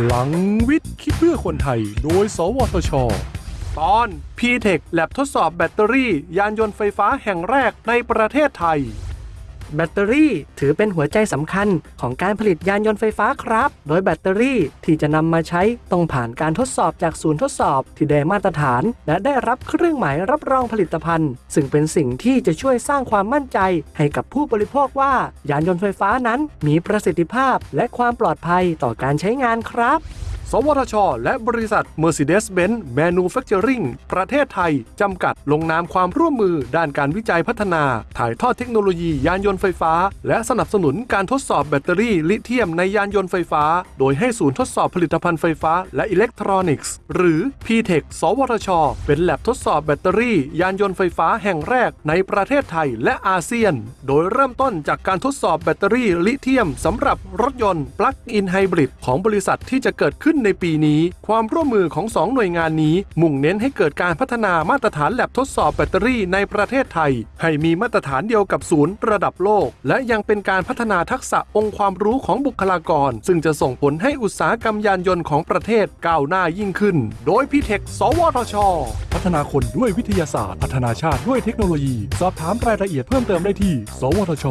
พลังวิทย์คิดเพื่อคนไทย โดย สวทช ตอน p t e c h แลบทดสอบแบตเตอรี่ ยานยนต์ไฟฟ้าแห่งแรกในประเทศไทย แบตเตอรี่ถือเป็นหัวใจสำคัญของการผลิตยานยนต์ไฟฟ้าครับ โดยแบตเตอรี่ที่จะนำมาใช้ต้องผ่านการทดสอบจากศูนย์ทดสอบที่ได้มาตรฐาน และได้รับเครื่องหมายรับรองผลิตภัณฑ์ ซึ่งเป็นสิ่งที่จะช่วยสร้างความมั่นใจ ให้กับผู้บริโภคว่า ยานยนต์ไฟฟ้านั้นมีประสิทธิภาพและความปลอดภัยต่อการใช้งานครับ สวทช และบริษัท Mercedes-Benz Manufacturing ประเทศไทย จำกัดลงนามความร่วมมือด้านการวิจัยพัฒนา ถ่ายทอดเทคโนโลยียานยนต์ไฟฟ้า และสนับสนุนการทดสอบแบตเตอรี่ลิเธียมในยานยนต์ไฟฟ้า โดยให้ศูนย์ทดสอบผลิตภัณฑ์ไฟฟ้าและอิเล็กทรอนิกส์ หรือ PTEC สวทช เป็นแลบทดสอบแบตเตอรี่ ยานยนต์ไฟฟ้าแห่งแรกในประเทศไทยและอาเซียน โดยเริ่มต้นจากการทดสอบแบตเตอรี่ลิเธียมสำหรับรถยนต์ plug-in hybrid ของบริษัทที่จะเกิดขึ้นในปีนี้ ความร่วมมือของ 2 หน่วยงานนี้ มุ่งเน้นให้เกิดการพัฒนามาตรฐานแลบทดสอบแบตเตอรี่ในประเทศไทย ให้มีมาตรฐานเดียวกับศูนย์ระดับโลก และยังเป็นการพัฒนาทักษะองค์ความรู้ของบุคลากร ซึ่งจะส่งผลให้อุตสาหกรรมยานยนต์ของประเทศก้าวหน้ายิ่งขึ้น โดย PTEC สวทช พัฒนาคนด้วยวิทยาศาสตร์ พัฒนาชาติด้วยเทคโนโลยี สอบถามรายละเอียดเพิ่มเติมได้ที่ สวทช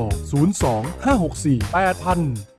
02 564 8000